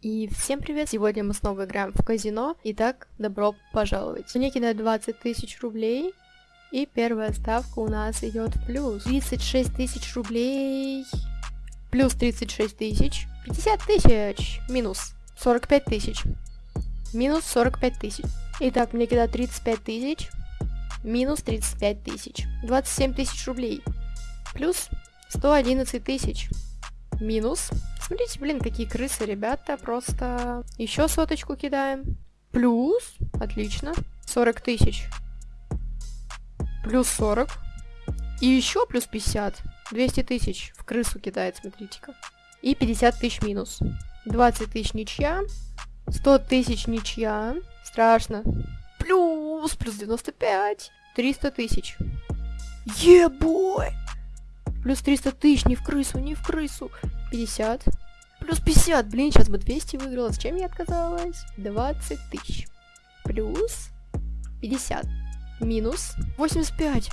И всем привет! Сегодня мы снова играем в казино. Итак, добро пожаловать. Мне кидают 20 тысяч рублей. И первая ставка у нас идет в плюс. 36 тысяч рублей. Плюс 36 тысяч. 50 тысяч. Минус 45 тысяч. Минус 45 тысяч. Итак, мне кидают 35 тысяч. Минус 35 тысяч. 27 тысяч рублей. Плюс 111 тысяч. Минус. Смотрите, блин, какие крысы, ребята. Просто еще соточку кидаем. Плюс. Отлично. 40 тысяч. Плюс 40. И еще плюс 50. 200 тысяч в крысу кидает, смотрите-ка. И 50 тысяч минус. 20 тысяч ничья. 100 тысяч ничья. Страшно. Плюс, плюс 95. 300 тысяч. Ебой! Плюс 300 тысяч, не в крысу, не в крысу. 50. Плюс 50, блин, сейчас бы 200 выиграла. С чем я отказалась? 20 тысяч. Плюс 50. Минус 85.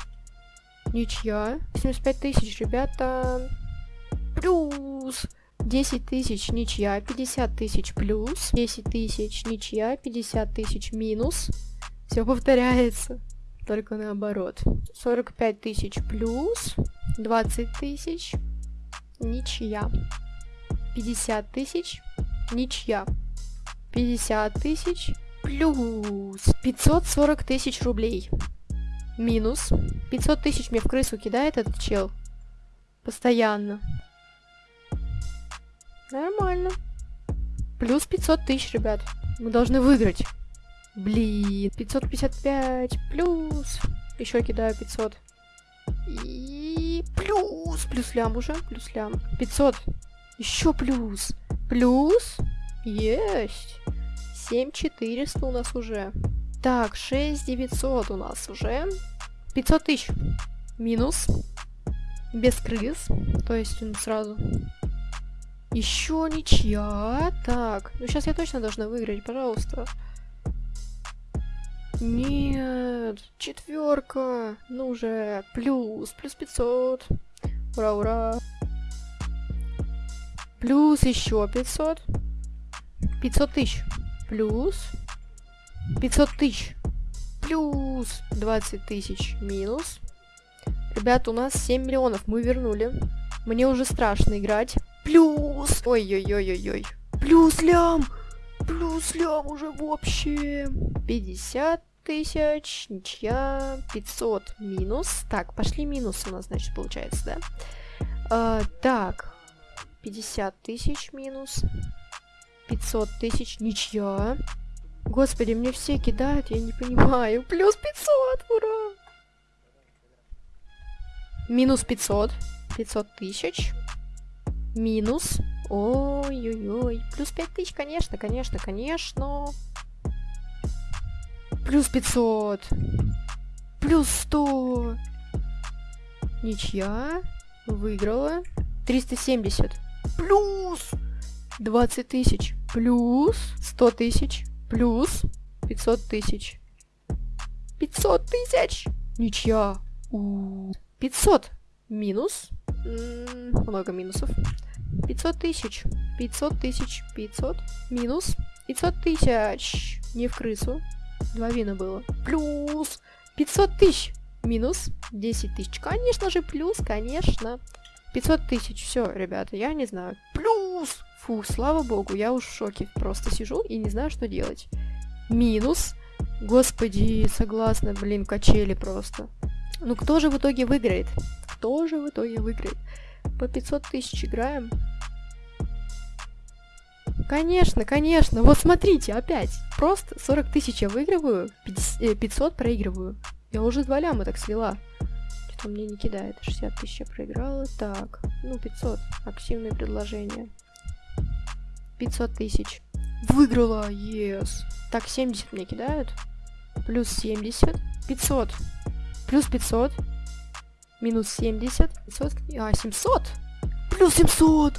Ничья. 85 тысяч, ребята. Плюс 10 тысяч, ничья. 50 тысяч плюс. 10 тысяч, ничья. 50 тысяч минус. Все повторяется. Только наоборот. 45 тысяч плюс. 20 тысяч. Ничья. 50 тысяч. Ничья. 50 тысяч. Плюс 540 тысяч рублей. Минус. 500 тысяч мне в крысу кидает этот чел. Постоянно. Нормально. Плюс 500 тысяч, ребят. Мы должны выиграть. Блин, 555 плюс. Еще кидаю 500. И плюс, плюс лям уже, плюс лям. 500. Еще плюс. Плюс. Есть. 7400 у нас уже. Так, 6900 у нас уже. 500 тысяч. Минус. Без крыс. То есть сразу. Еще ничья. Так, ну сейчас я точно должна выиграть, пожалуйста. Нет, четверка. Ну уже, плюс, плюс 500. Ура, ура. Плюс еще 500. 500 тысяч. Плюс 500 тысяч. Плюс 20 тысяч. Минус. Ребят, у нас 7 миллионов. Мы вернули. Мне уже страшно играть. Плюс. Ой-ой-ой-ой-ой. Плюс лям. Плюс лям уже вообще. 50 тысяч, ничья, 500 минус. Так, пошли минусы у нас, значит, получается, да? А, так, 50 тысяч минус. 500 тысяч, ничья. Господи, мне все кидают, я не понимаю. Плюс 500, ура! Минус 500. 500 тысяч. Минус. Ой-ой-ой. Плюс 5 тысяч, конечно, конечно, конечно. Плюс 500. Плюс 100. Ничья. Выиграла. 370. Плюс 20 тысяч. Плюс 100 тысяч. Плюс 500 тысяч. 500 тысяч. Ничья. У -у -у. 500. Минус. Много минусов. 500 тысяч. 500 тысяч. 500. Минус. 500 тысяч. Не в крысу. Два вина было. Плюс 500 тысяч. Минус 10 тысяч. Конечно же, плюс, конечно. 500 тысяч. Все, ребята, я не знаю. Плюс. Фу, слава богу, я уж в шоке. Просто сижу и не знаю, что делать. Минус. Господи, согласна, блин, качели просто. Ну, кто же в итоге выиграет? Кто же в итоге выиграет? По 500 тысяч играем. Конечно, конечно. Вот смотрите, опять. Просто 40 тысяч я выигрываю, 50, 500 э, проигрываю. Я уже два ляма так свела. Что-то мне не кидает. 60 тысяч я проиграла. Так, ну 500. Активное предложение. 500 тысяч. Выиграла, yes. Так, 70 мне кидают. Плюс 70. 500. Плюс 500. Минус 70. 500. А, 700. Плюс 700.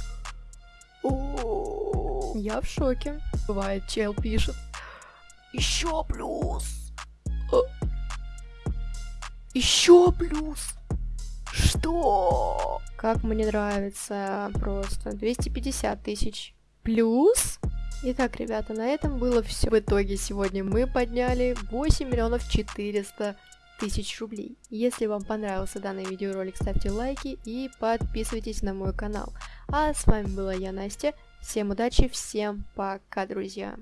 О. Я в шоке. Бывает, чел пишет. Еще плюс. Еще плюс. Что? Как мне нравится просто. 250 тысяч. Плюс Итак, ребята, на этом было все. В итоге сегодня мы подняли 8 миллионов 400 тысяч рублей. Если вам понравился данный видеоролик, ставьте лайки и подписывайтесь на мой канал. А с вами была я, Настя. Всем удачи, всем пока, друзья.